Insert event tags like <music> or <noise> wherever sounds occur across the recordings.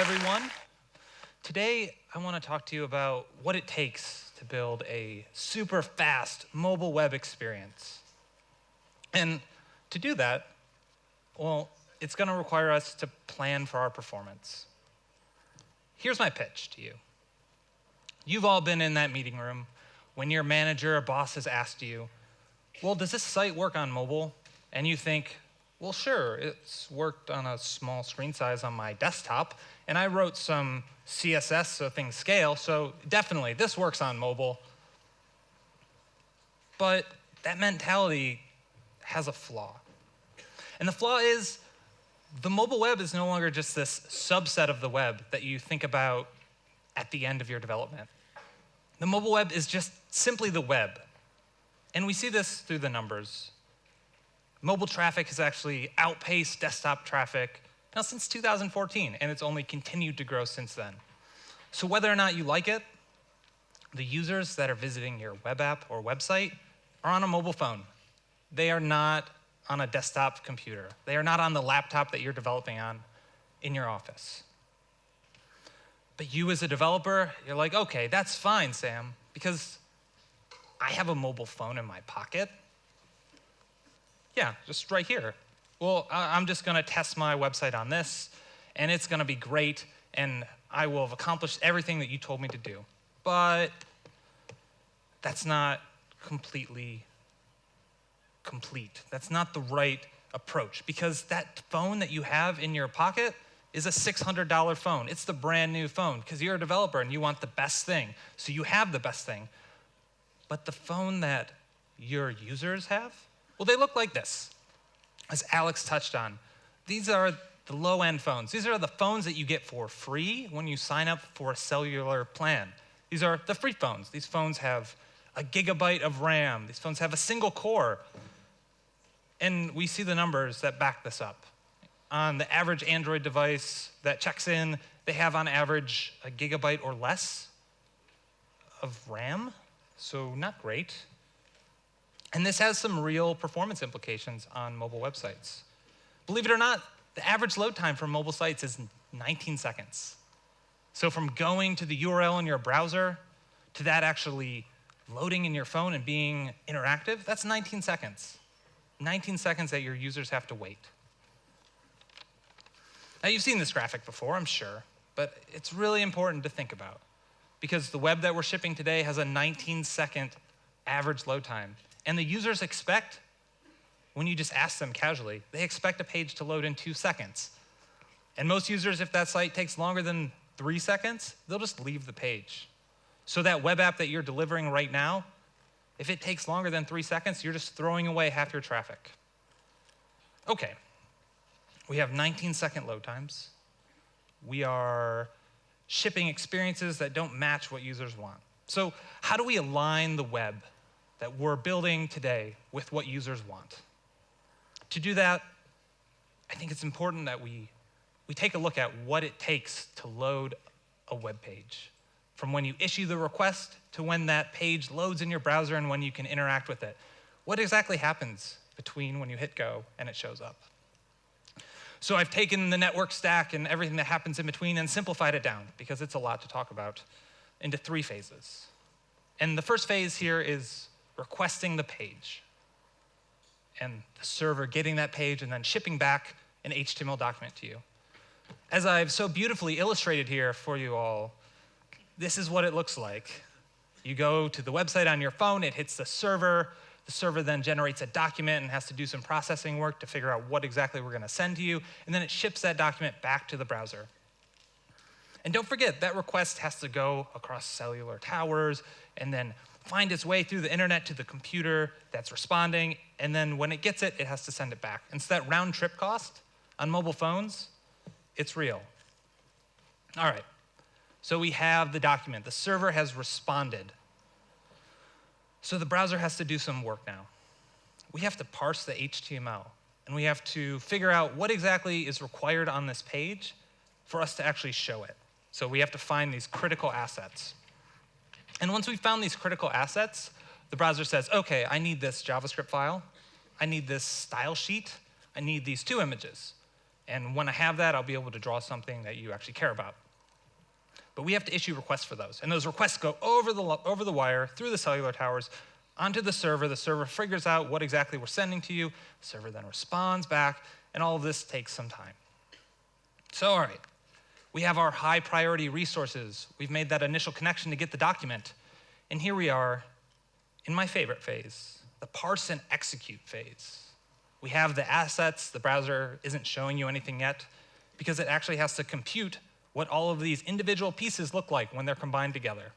everyone. Today, I want to talk to you about what it takes to build a super fast mobile web experience. And to do that, well, it's going to require us to plan for our performance. Here's my pitch to you. You've all been in that meeting room when your manager or boss has asked you, well, does this site work on mobile? And you think, well, sure, it's worked on a small screen size on my desktop, and I wrote some CSS so things scale, so definitely this works on mobile. But that mentality has a flaw. And the flaw is the mobile web is no longer just this subset of the web that you think about at the end of your development. The mobile web is just simply the web. And we see this through the numbers. Mobile traffic has actually outpaced desktop traffic now since 2014, and it's only continued to grow since then. So whether or not you like it, the users that are visiting your web app or website are on a mobile phone. They are not on a desktop computer. They are not on the laptop that you're developing on in your office. But you as a developer, you're like, okay, that's fine, Sam, because I have a mobile phone in my pocket. Yeah, just right here. Well, I'm just going to test my website on this, and it's going to be great, and I will have accomplished everything that you told me to do. But that's not completely complete. That's not the right approach because that phone that you have in your pocket is a $600 phone. It's the brand new phone because you're a developer and you want the best thing. So you have the best thing. But the phone that your users have, well, they look like this. As Alex touched on, these are the low end phones. These are the phones that you get for free when you sign up for a cellular plan. These are the free phones. These phones have a gigabyte of RAM. These phones have a single core. And we see the numbers that back this up. On the average Android device that checks in, they have on average a gigabyte or less of RAM, so not great. And this has some real performance implications on mobile websites. Believe it or not, the average load time for mobile sites is 19 seconds. So from going to the URL in your browser to that actually loading in your phone and being interactive, that's 19 seconds. 19 seconds that your users have to wait. Now, you've seen this graphic before, I'm sure, but it's really important to think about because the web that we're shipping today has a 19 second average load time. And the users expect, when you just ask them casually, they expect a page to load in two seconds. And most users, if that site takes longer than three seconds, they'll just leave the page. So that web app that you're delivering right now, if it takes longer than three seconds, you're just throwing away half your traffic. Okay, we have 19 second load times. We are shipping experiences that don't match what users want. So how do we align the web that we're building today with what users want? To do that, I think it's important that we, we take a look at what it takes to load a web page from when you issue the request to when that page loads in your browser and when you can interact with it. What exactly happens between when you hit go and it shows up? So I've taken the network stack and everything that happens in between and simplified it down because it's a lot to talk about into three phases. And the first phase here is requesting the page and the server getting that page and then shipping back an HTML document to you. As I've so beautifully illustrated here for you all, this is what it looks like. You go to the website on your phone, it hits the server, the server then generates a document and has to do some processing work to figure out what exactly we're going to send to you, and then it ships that document back to the browser. And don't forget, that request has to go across cellular towers and then find its way through the internet to the computer that's responding, and then when it gets it, it has to send it back. And so that round trip cost on mobile phones, it's real. All right, so we have the document. The server has responded. So the browser has to do some work now. We have to parse the HTML, and we have to figure out what exactly is required on this page for us to actually show it. So we have to find these critical assets. And once we've found these critical assets, the browser says, okay, I need this JavaScript file, I need this style sheet, I need these two images. And when I have that, I'll be able to draw something that you actually care about. But we have to issue requests for those. And those requests go over the, over the wire, through the cellular towers, onto the server. The server figures out what exactly we're sending to you. The server then responds back, and all of this takes some time. So, all right, we have our high priority resources. We've made that initial connection to get the document. And here we are in my favorite phase, the parse and execute phase. We have the assets, the browser isn't showing you anything yet because it actually has to compute what all of these individual pieces look like when they're combined together.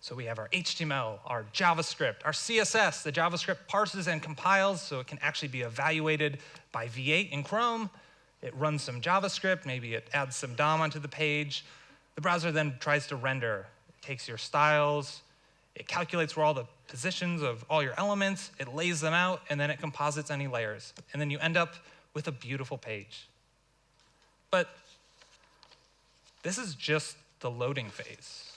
So we have our HTML, our JavaScript, our CSS. The JavaScript parses and compiles so it can actually be evaluated by V8 in Chrome. It runs some JavaScript, maybe it adds some DOM onto the page. The browser then tries to render. It takes your styles, it calculates where all the positions of all your elements, it lays them out, and then it composites any layers. And then you end up with a beautiful page. But this is just the loading phase.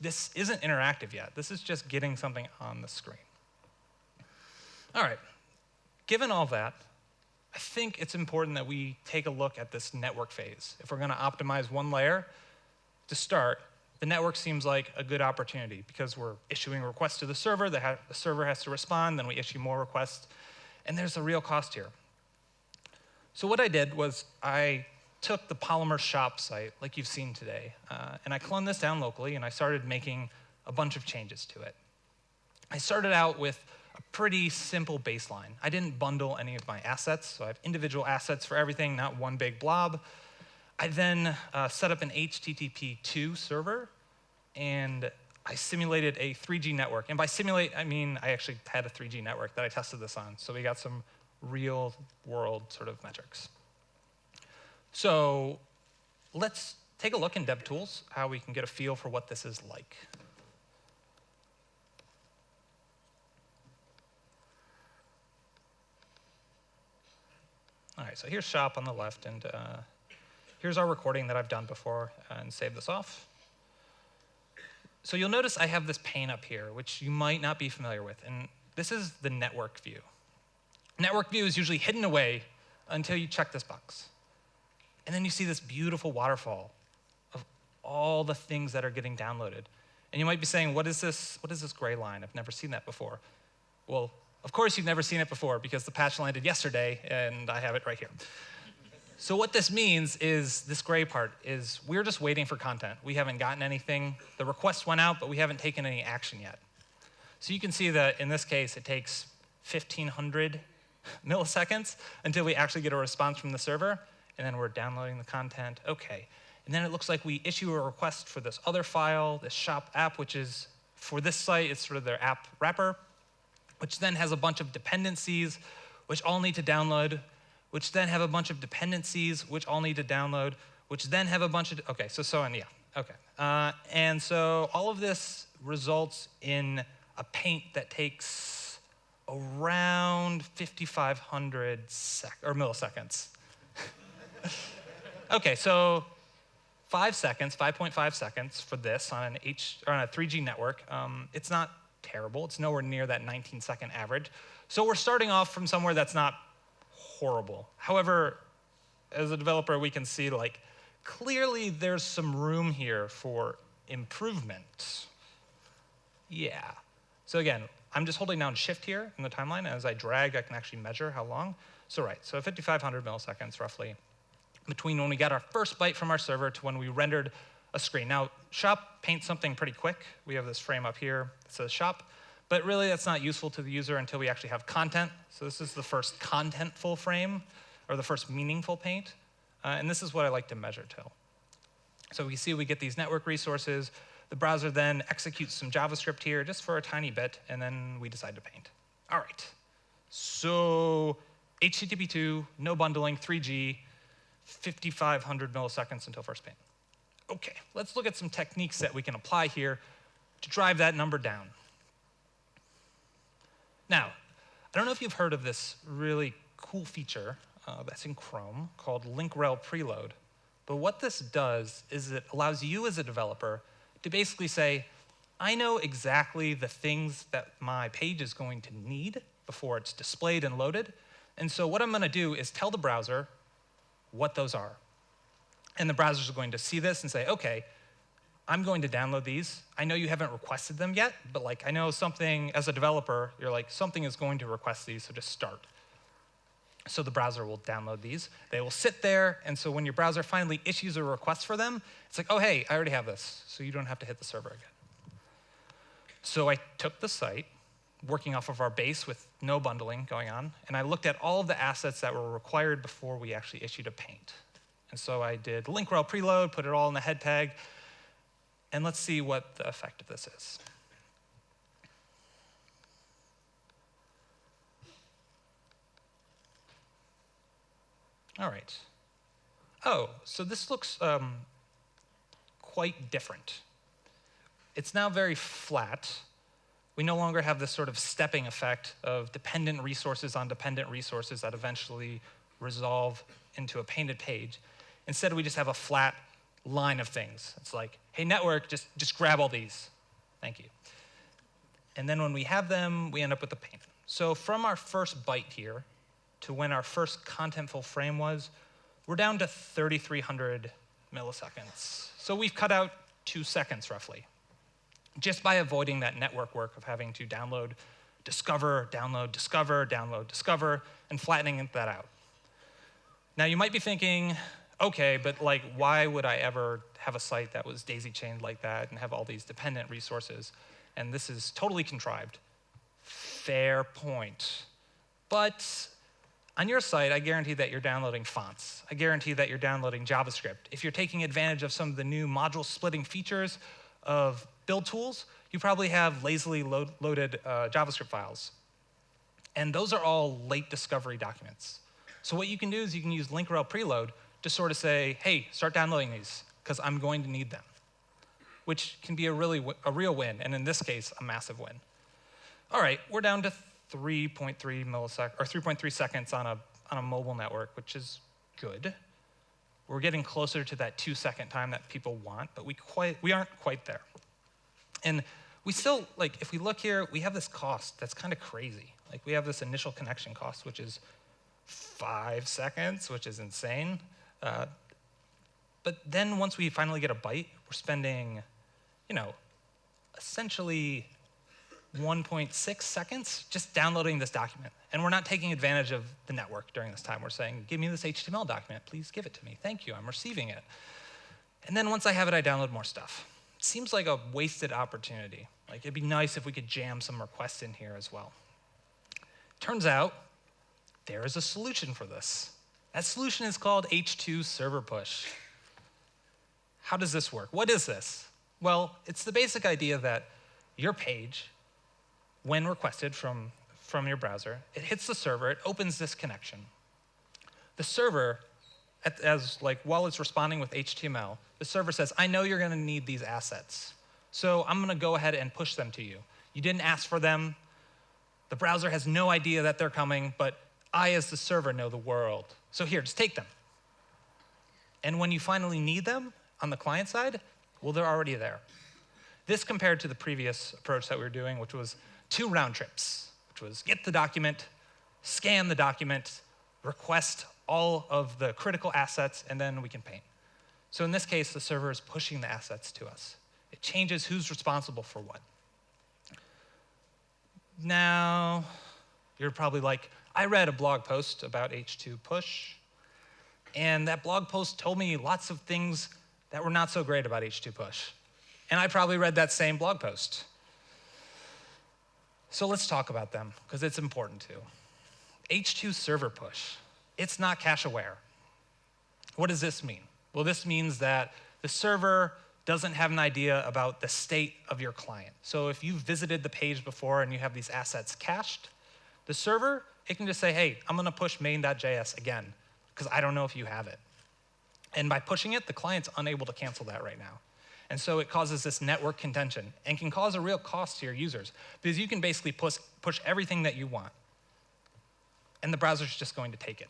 This isn't interactive yet. This is just getting something on the screen. All right, given all that, I think it's important that we take a look at this network phase. If we're going to optimize one layer to start, the network seems like a good opportunity because we're issuing requests to the server, the, the server has to respond, then we issue more requests, and there's a real cost here. So what I did was I took the Polymer shop site, like you've seen today, uh, and I cloned this down locally, and I started making a bunch of changes to it. I started out with a pretty simple baseline. I didn't bundle any of my assets, so I have individual assets for everything, not one big blob. I then uh, set up an HTTP2 server, and I simulated a 3G network. And by simulate, I mean I actually had a 3G network that I tested this on, so we got some real world sort of metrics. So let's take a look in DevTools, how we can get a feel for what this is like. Right, so here's shop on the left, and uh, here's our recording that I've done before, and save this off. So you'll notice I have this pane up here, which you might not be familiar with, and this is the network view. Network view is usually hidden away until you check this box. And then you see this beautiful waterfall of all the things that are getting downloaded. And you might be saying, what is this, what is this gray line? I've never seen that before. Well, of course, you've never seen it before because the patch landed yesterday and I have it right here. So what this means is this gray part is we're just waiting for content. We haven't gotten anything. The request went out, but we haven't taken any action yet. So you can see that in this case, it takes 1,500 <laughs> milliseconds until we actually get a response from the server, and then we're downloading the content. Okay. And then it looks like we issue a request for this other file, this shop app, which is for this site, it's sort of their app wrapper which then has a bunch of dependencies, which all need to download, which then have a bunch of dependencies, which all need to download, which then have a bunch of, okay, so so on, yeah, okay. Uh, and so all of this results in a paint that takes around 5,500 sec or milliseconds. <laughs> okay, so five seconds, 5.5 seconds for this on an H or on a 3G network. Um, it's not terrible. It's nowhere near that 19 second average. So we're starting off from somewhere that's not horrible. However, as a developer, we can see like clearly there's some room here for improvement. Yeah. So again, I'm just holding down shift here in the timeline. As I drag, I can actually measure how long. So right, so 5,500 milliseconds roughly between when we got our first byte from our server to when we rendered a screen. Now, shop paints something pretty quick. We have this frame up here that says shop, but really that's not useful to the user until we actually have content. So this is the first contentful frame, or the first meaningful paint. Uh, and this is what I like to measure till. So we see we get these network resources. The browser then executes some JavaScript here just for a tiny bit, and then we decide to paint. All right. So HTTP2, no bundling, 3G, 5,500 milliseconds until first paint. Okay, let's look at some techniques that we can apply here to drive that number down. Now, I don't know if you've heard of this really cool feature uh, that's in Chrome called link rel preload. But what this does is it allows you as a developer to basically say, I know exactly the things that my page is going to need before it's displayed and loaded. And so what I'm going to do is tell the browser what those are. And the browsers are going to see this and say, OK, I'm going to download these. I know you haven't requested them yet, but like I know something, as a developer, you're like, something is going to request these, so just start. So the browser will download these. They will sit there, and so when your browser finally issues a request for them, it's like, oh, hey, I already have this, so you don't have to hit the server again. So I took the site, working off of our base with no bundling going on, and I looked at all of the assets that were required before we actually issued a paint. And so I did link rel preload, put it all in the head tag, and let's see what the effect of this is. All right. Oh, so this looks um, quite different. It's now very flat. We no longer have this sort of stepping effect of dependent resources on dependent resources that eventually resolve into a painted page. Instead, we just have a flat line of things. It's like, hey, network, just, just grab all these. Thank you. And then when we have them, we end up with the paint. So from our first byte here to when our first contentful frame was, we're down to 3,300 milliseconds. So we've cut out two seconds roughly just by avoiding that network work of having to download, discover, download, discover, download, discover, and flattening that out. Now you might be thinking, okay, but like why would I ever have a site that was daisy chained like that and have all these dependent resources? And this is totally contrived. Fair point. But on your site, I guarantee that you're downloading fonts. I guarantee that you're downloading JavaScript. If you're taking advantage of some of the new module splitting features of build tools, you probably have lazily load, loaded uh, JavaScript files. And those are all late discovery documents. So what you can do is you can use link rel preload to sort of say, hey, start downloading these, because I'm going to need them, which can be a, really a real win, and in this case, a massive win. All right, we're down to 3.3 milliseconds, or 3.3 seconds on a, on a mobile network, which is good. We're getting closer to that two second time that people want, but we, quite, we aren't quite there. And we still, like, if we look here, we have this cost that's kind of crazy. Like, we have this initial connection cost, which is five seconds, which is insane. Uh, but then once we finally get a byte, we're spending, you know, essentially 1.6 seconds just downloading this document. And we're not taking advantage of the network during this time. We're saying, give me this HTML document, please give it to me. Thank you, I'm receiving it. And then once I have it, I download more stuff It seems like a wasted opportunity. Like it'd be nice if we could jam some requests in here as well. Turns out there is a solution for this. That solution is called H2 Server Push. How does this work? What is this? Well, it's the basic idea that your page, when requested from, from your browser, it hits the server, it opens this connection. The server as like while it's responding with HTML, the server says, I know you're going to need these assets. So I'm going to go ahead and push them to you. You didn't ask for them. The browser has no idea that they're coming, but I, as the server, know the world. So here, just take them. And when you finally need them on the client side, well, they're already there. This compared to the previous approach that we were doing, which was two round trips, which was get the document, scan the document, request all of the critical assets, and then we can paint. So in this case, the server is pushing the assets to us. It changes who's responsible for what. Now, you're probably like, I read a blog post about H2 push, and that blog post told me lots of things that were not so great about H2 push. And I probably read that same blog post. So let's talk about them, because it's important too. H2 server push it's not cache aware. What does this mean? Well, this means that the server doesn't have an idea about the state of your client. So if you've visited the page before and you have these assets cached, the server, it can just say, hey, I'm gonna push main.js again, because I don't know if you have it. And by pushing it, the client's unable to cancel that right now. And so it causes this network contention and can cause a real cost to your users because you can basically push, push everything that you want. And the browser's just going to take it.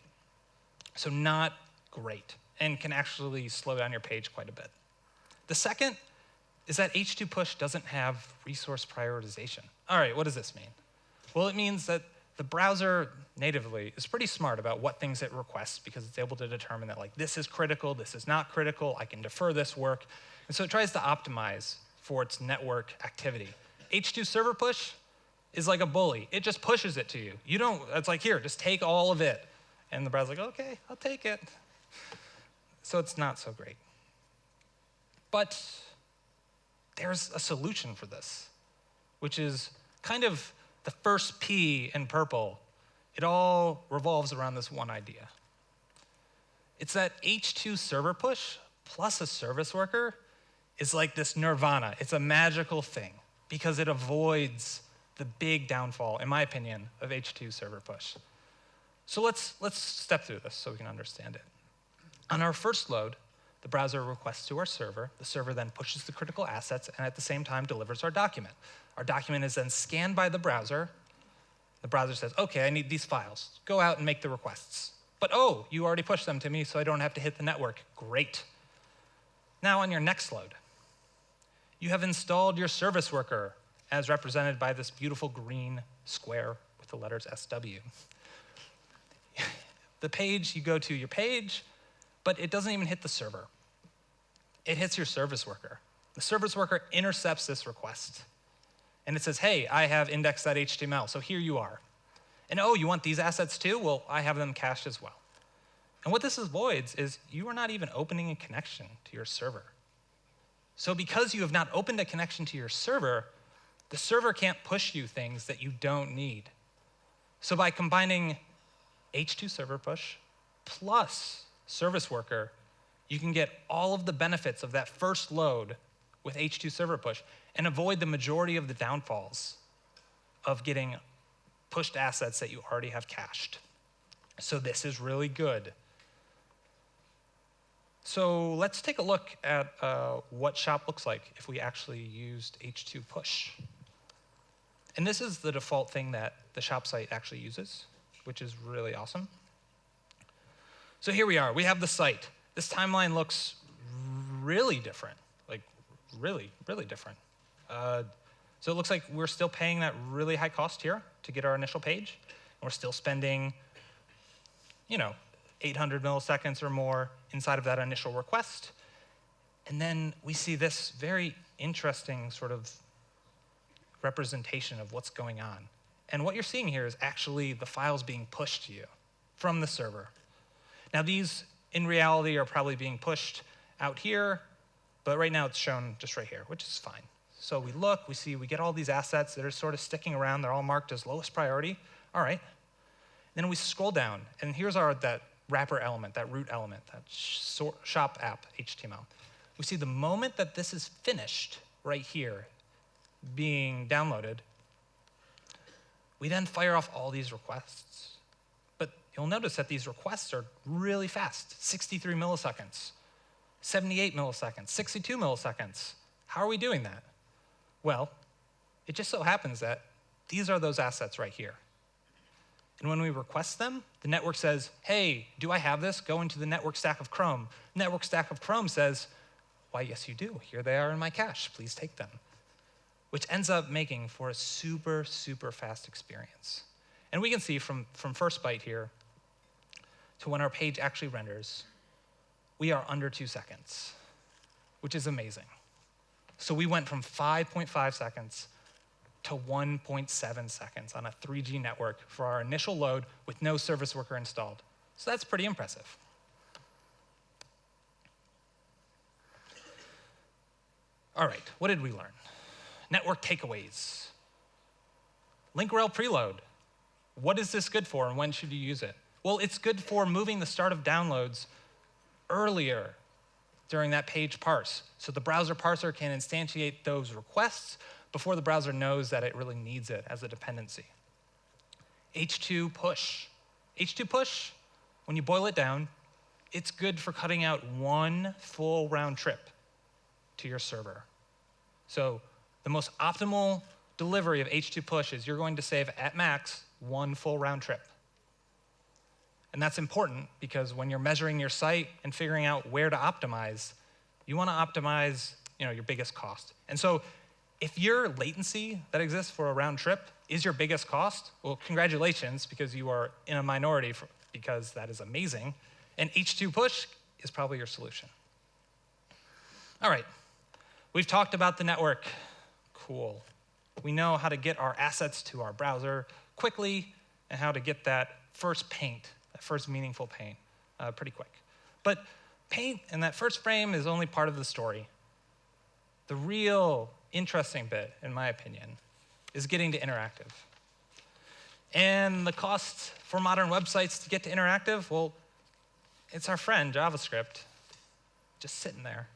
So not great and can actually slow down your page quite a bit. The second is that H2 push doesn't have resource prioritization. All right, what does this mean? Well, it means that the browser natively is pretty smart about what things it requests because it's able to determine that like this is critical, this is not critical, I can defer this work. And so it tries to optimize for its network activity. H2 server push is like a bully. It just pushes it to you. You don't, it's like, here, just take all of it. And the browser's like, okay, I'll take it. So it's not so great. But there's a solution for this, which is kind of the first P in purple. It all revolves around this one idea. It's that H2 server push plus a service worker is like this nirvana. It's a magical thing because it avoids the big downfall, in my opinion, of H2 server push. So let's, let's step through this so we can understand it. On our first load, the browser requests to our server. The server then pushes the critical assets and at the same time delivers our document. Our document is then scanned by the browser. The browser says, okay, I need these files. Go out and make the requests. But oh, you already pushed them to me, so I don't have to hit the network. Great. Now on your next load, you have installed your service worker as represented by this beautiful green square with the letters SW. <laughs> the page, you go to your page, but it doesn't even hit the server. It hits your service worker. The service worker intercepts this request. And it says, hey, I have index.html, so here you are. And oh, you want these assets too? Well, I have them cached as well. And what this avoids is you are not even opening a connection to your server. So because you have not opened a connection to your server, the server can't push you things that you don't need. So by combining H2 server push plus service worker, you can get all of the benefits of that first load with H2 server push and avoid the majority of the downfalls of getting pushed assets that you already have cached. So this is really good. So let's take a look at uh, what shop looks like if we actually used H2 push. And this is the default thing that the shop site actually uses, which is really awesome. So here we are. We have the site. This timeline looks really different, like really, really different. Uh, so it looks like we're still paying that really high cost here to get our initial page. And we're still spending, you know, 800 milliseconds or more inside of that initial request. And then we see this very interesting sort of representation of what's going on. And what you're seeing here is actually the files being pushed to you from the server. Now these, in reality, are probably being pushed out here, but right now it's shown just right here, which is fine. So we look, we see, we get all these assets that are sort of sticking around. They're all marked as lowest priority. All right. Then we scroll down, and here's our that wrapper element, that root element, that shop app HTML. We see the moment that this is finished right here, being downloaded, we then fire off all these requests. You'll notice that these requests are really fast, 63 milliseconds, 78 milliseconds, 62 milliseconds. How are we doing that? Well, it just so happens that these are those assets right here. And when we request them, the network says, hey, do I have this? Go into the network stack of Chrome. Network stack of Chrome says, why, yes, you do. Here they are in my cache. Please take them which ends up making for a super, super fast experience. And we can see from, from first byte here to when our page actually renders, we are under two seconds, which is amazing. So we went from 5.5 seconds to 1.7 seconds on a 3G network for our initial load with no service worker installed. So that's pretty impressive. All right, what did we learn? network takeaways. Link rel preload. What is this good for and when should you use it? Well, it's good for moving the start of downloads earlier during that page parse. So the browser parser can instantiate those requests before the browser knows that it really needs it as a dependency. H2 push. H2 push, when you boil it down, it's good for cutting out one full round trip to your server. So the most optimal delivery of H2 push is you're going to save at max one full round trip. And that's important because when you're measuring your site and figuring out where to optimize, you want to optimize you know, your biggest cost. And so if your latency that exists for a round trip is your biggest cost? Well, congratulations, because you are in a minority, for, because that is amazing. And H2 push is probably your solution. All right, we've talked about the network. Cool. We know how to get our assets to our browser quickly and how to get that first paint, that first meaningful paint, uh, pretty quick. But paint in that first frame is only part of the story. The real interesting bit, in my opinion, is getting to interactive. And the cost for modern websites to get to interactive, well, it's our friend JavaScript just sitting there.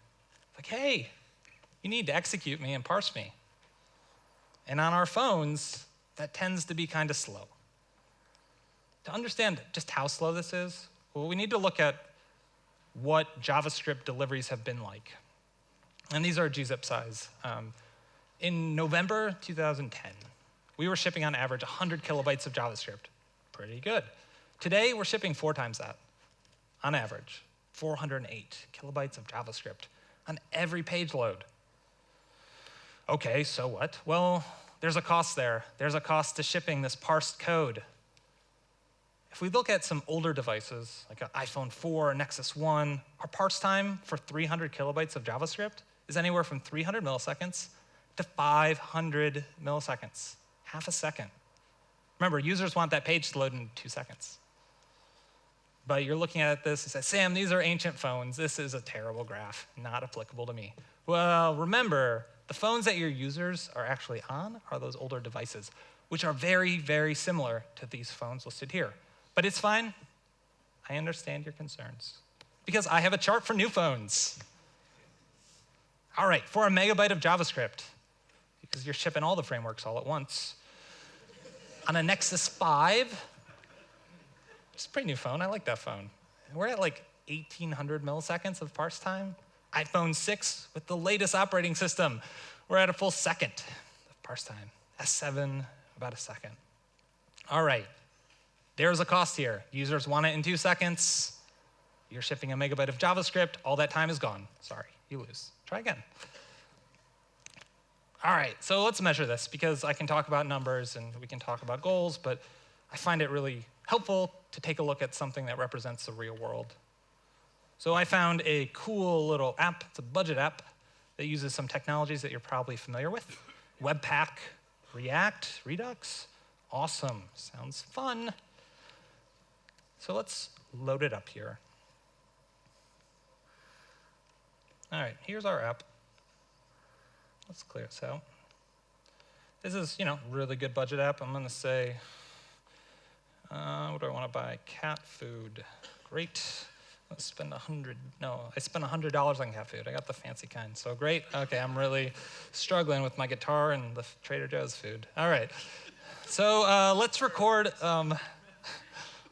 Like, hey, you need to execute me and parse me. And on our phones, that tends to be kind of slow. To understand just how slow this is, well, we need to look at what JavaScript deliveries have been like. And these are gzip size. Um, in November 2010, we were shipping on average 100 kilobytes of JavaScript. Pretty good. Today, we're shipping four times that, on average. 408 kilobytes of JavaScript on every page load. Okay, so what? Well, there's a cost there. There's a cost to shipping this parsed code. If we look at some older devices, like an iPhone 4 or Nexus 1, our parse time for 300 kilobytes of JavaScript is anywhere from 300 milliseconds to 500 milliseconds, half a second. Remember, users want that page to load in two seconds. But you're looking at this and say, Sam, these are ancient phones. This is a terrible graph, not applicable to me. Well, remember, the phones that your users are actually on are those older devices, which are very, very similar to these phones listed here. But it's fine. I understand your concerns because I have a chart for new phones. All right, for a megabyte of JavaScript, because you're shipping all the frameworks all at once. On a Nexus 5, it's a pretty new phone. I like that phone. We're at like 1800 milliseconds of parse time. iPhone 6 with the latest operating system, we're at a full second of parse time. S7, about a second. All right, there's a cost here. Users want it in two seconds. You're shipping a megabyte of JavaScript. All that time is gone. Sorry, you lose. Try again. All right, so let's measure this because I can talk about numbers and we can talk about goals, but I find it really helpful to take a look at something that represents the real world. So I found a cool little app. It's a budget app that uses some technologies that you're probably familiar with. Webpack, React, Redux. Awesome, sounds fun. So let's load it up here. All right, here's our app. Let's clear this out. This is, you know, really good budget app. I'm going to say, uh, what do I want to buy? Cat food. Great. Let's spend a hundred. No, I spent a hundred dollars on cat food. I got the fancy kind. So great. Okay, I'm really struggling with my guitar and the Trader Joe's food. All right. So uh, let's record. Um,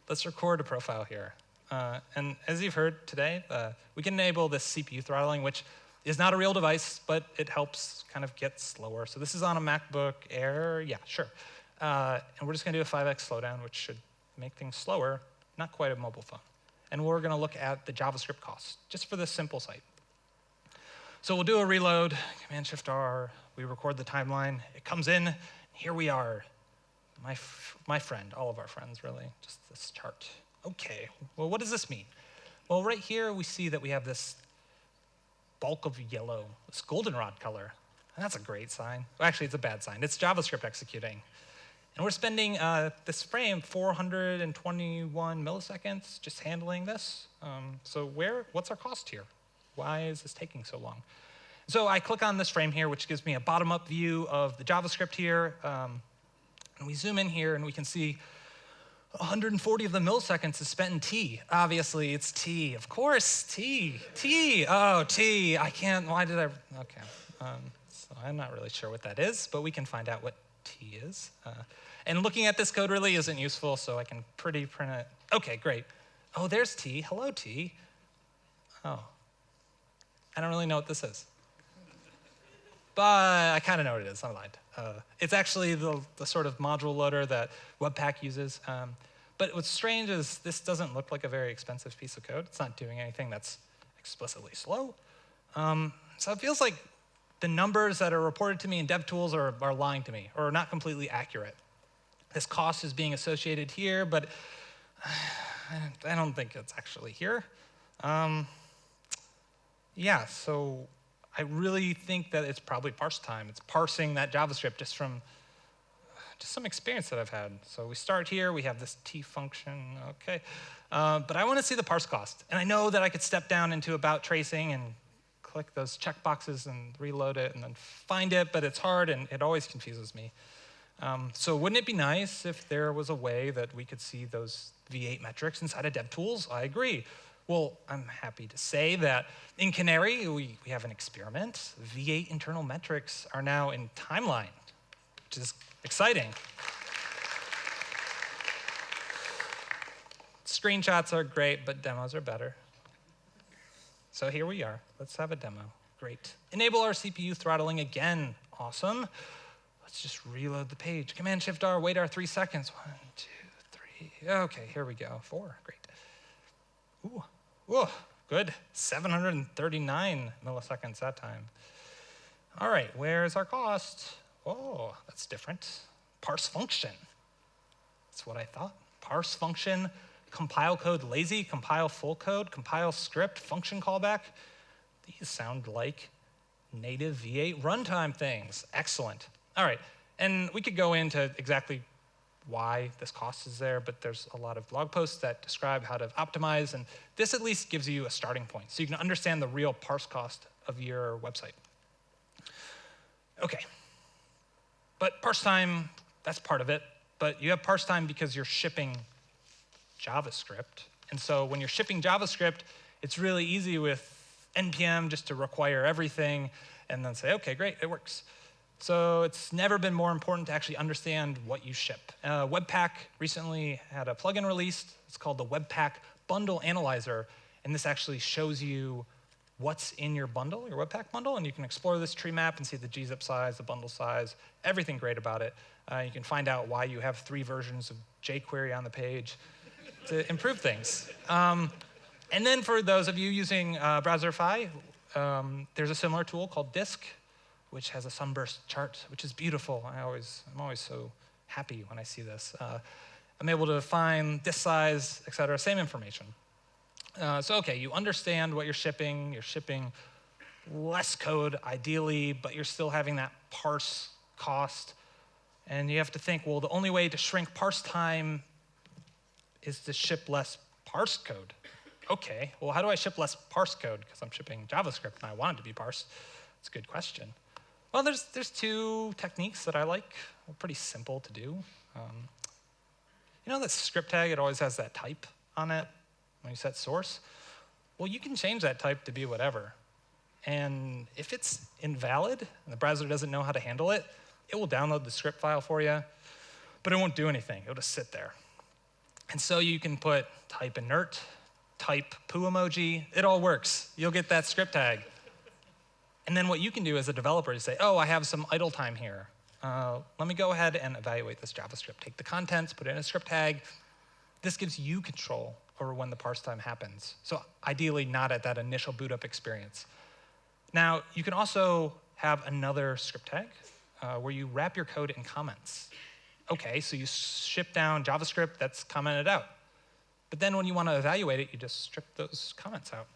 let's record a profile here. Uh, and as you've heard today, uh, we can enable this CPU throttling, which is not a real device, but it helps kind of get slower. So this is on a MacBook Air. Yeah, sure. Uh, and we're just going to do a 5x slowdown, which should make things slower, not quite a mobile phone. And we're going to look at the JavaScript costs, just for this simple site. So we'll do a reload, Command-Shift-R, we record the timeline, it comes in, here we are. My, my friend, all of our friends, really, just this chart. Okay, well, what does this mean? Well, right here, we see that we have this bulk of yellow, this goldenrod color. And that's a great sign. Well, actually, it's a bad sign. It's JavaScript executing. And we're spending uh, this frame 421 milliseconds just handling this. Um, so where, what's our cost here? Why is this taking so long? So I click on this frame here, which gives me a bottom-up view of the JavaScript here. Um, and we zoom in here, and we can see 140 of the milliseconds is spent in T. Obviously, it's T. Of course, T. T. Oh, T. I can't. Why did I? Okay. Um, so I'm not really sure what that is, but we can find out what T is. Uh, and looking at this code really isn't useful, so I can pretty print it. Okay, great. Oh, there's T. Hello, T. Oh. I don't really know what this is. But I kind of know what it is. I lied. Uh, it's actually the, the sort of module loader that Webpack uses. Um, but what's strange is this doesn't look like a very expensive piece of code. It's not doing anything that's explicitly slow. Um, so it feels like the numbers that are reported to me in DevTools are, are lying to me or are not completely accurate. this cost is being associated here, but <sighs> I don't think it's actually here. Um, yeah, so I really think that it's probably parse time. It's parsing that JavaScript just from just some experience that I've had. So we start here, we have this t function, okay. Uh, but I want to see the parse cost. And I know that I could step down into about tracing and click those checkboxes and reload it and then find it, but it's hard and it always confuses me. Um, so wouldn't it be nice if there was a way that we could see those V8 metrics inside of DevTools? I agree. Well, I'm happy to say that in Canary, we, we have an experiment. V8 internal metrics are now in timeline, which is exciting. Screenshots are great, but demos are better. So here we are. Let's have a demo. Great. Enable our CPU throttling again. Awesome. Let's just reload the page. Command Shift R, wait our three seconds. One, two, three. Okay, here we go. Four. Great. Ooh. Ooh, good. 739 milliseconds that time. All right, where's our cost? Oh, that's different. Parse function. That's what I thought. Parse function, compile code lazy, compile full code, compile script, function callback. These sound like native V8 runtime things. Excellent. All right, and we could go into exactly why this cost is there, but there's a lot of blog posts that describe how to optimize, and this at least gives you a starting point, so you can understand the real parse cost of your website. Okay, but parse time, that's part of it, but you have parse time because you're shipping JavaScript, and so when you're shipping JavaScript, it's really easy with NPM just to require everything and then say, okay, great, it works. So it's never been more important to actually understand what you ship. Uh, Webpack recently had a plugin released. It's called the Webpack Bundle Analyzer, and this actually shows you what's in your bundle, your Webpack bundle, and you can explore this tree map and see the gzip size, the bundle size, everything great about it. Uh, you can find out why you have three versions of jQuery on the page to improve things. Um, and then for those of you using uh, Browserify, um, there's a similar tool called Disc, which has a sunburst chart, which is beautiful. I always, I'm always so happy when I see this. Uh, I'm able to find this size, et cetera, same information. Uh, so, okay, you understand what you're shipping. You're shipping less code, ideally, but you're still having that parse cost. And you have to think, well, the only way to shrink parse time is to ship less parse code. Okay, well, how do I ship less parse code? Because I'm shipping JavaScript and I want it to be parsed. It's a good question. Well, there's, there's two techniques that I like. They're pretty simple to do. Um, you know that script tag, it always has that type on it when you set source? Well, you can change that type to be whatever. And if it's invalid and the browser doesn't know how to handle it, it will download the script file for you, but it won't do anything. It'll just sit there. And so you can put type inert, type poo emoji, it all works. You'll get that script tag. And then what you can do as a developer is say, oh, I have some idle time here. Uh, let me go ahead and evaluate this JavaScript. Take the contents, put in a script tag. This gives you control over when the parse time happens. So ideally not at that initial boot up experience. Now, you can also have another script tag uh, where you wrap your code in comments. Okay, so you ship down JavaScript that's commented out. But then when you want to evaluate it, you just strip those comments out.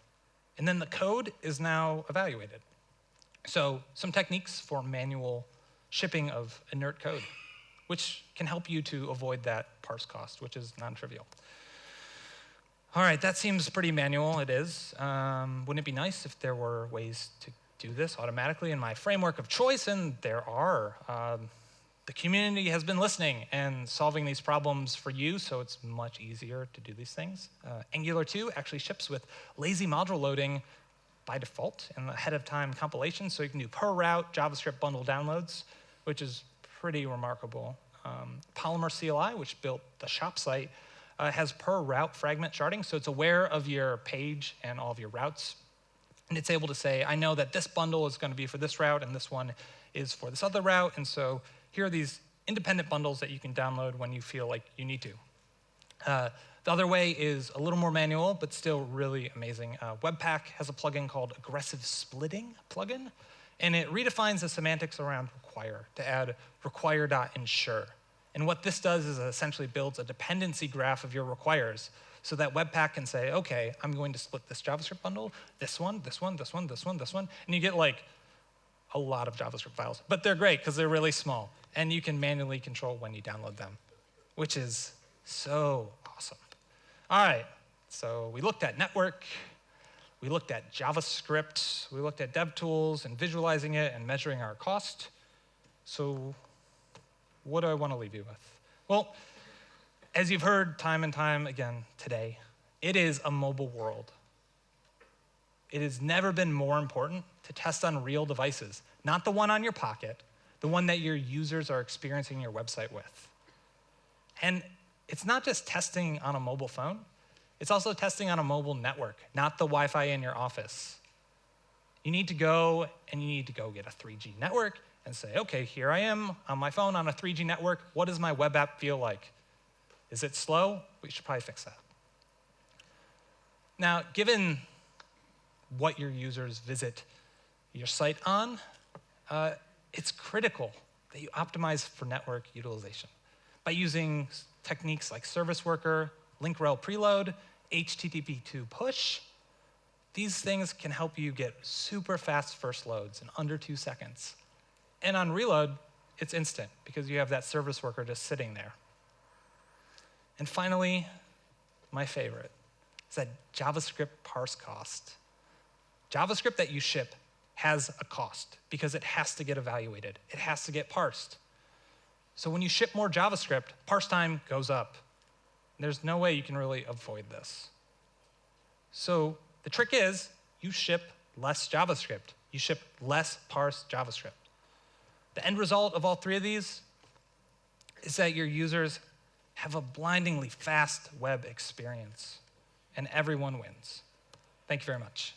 And then the code is now evaluated. So some techniques for manual shipping of inert code, which can help you to avoid that parse cost, which is non-trivial. All right, that seems pretty manual. It is. Um, wouldn't it be nice if there were ways to do this automatically in my framework of choice? And there are. Um, the community has been listening and solving these problems for you, so it's much easier to do these things. Uh, Angular 2 actually ships with lazy module loading by default in the ahead of time compilation. So you can do per route JavaScript bundle downloads, which is pretty remarkable. Um, Polymer CLI, which built the shop site, uh, has per route fragment sharding. So it's aware of your page and all of your routes. And it's able to say, I know that this bundle is going to be for this route and this one is for this other route. And so here are these independent bundles that you can download when you feel like you need to. Uh, the other way is a little more manual, but still really amazing. Uh, Webpack has a plugin called Aggressive Splitting plugin, and it redefines the semantics around require to add require.ensure. And what this does is essentially builds a dependency graph of your requires so that Webpack can say, okay, I'm going to split this JavaScript bundle, this one, this one, this one, this one, this one, and you get like a lot of JavaScript files. But they're great because they're really small, and you can manually control when you download them, which is so. All right, so we looked at network, we looked at JavaScript, we looked at DevTools and visualizing it and measuring our cost. So what do I want to leave you with? Well, as you've heard time and time again today, it is a mobile world. It has never been more important to test on real devices, not the one on your pocket, the one that your users are experiencing your website with. And it's not just testing on a mobile phone, it's also testing on a mobile network, not the Wi Fi in your office. You need to go and you need to go get a 3G network and say, okay, here I am on my phone on a 3G network. What does my web app feel like? Is it slow? We should probably fix that. Now, given what your users visit your site on, uh, it's critical that you optimize for network utilization by using techniques like service worker, link rel preload, HTTP2 push. These things can help you get super fast first loads in under two seconds. And on reload, it's instant because you have that service worker just sitting there. And finally, my favorite is that JavaScript parse cost. JavaScript that you ship has a cost because it has to get evaluated. It has to get parsed. So when you ship more JavaScript, parse time goes up. There's no way you can really avoid this. So the trick is you ship less JavaScript. You ship less parsed JavaScript. The end result of all three of these is that your users have a blindingly fast web experience, and everyone wins. Thank you very much.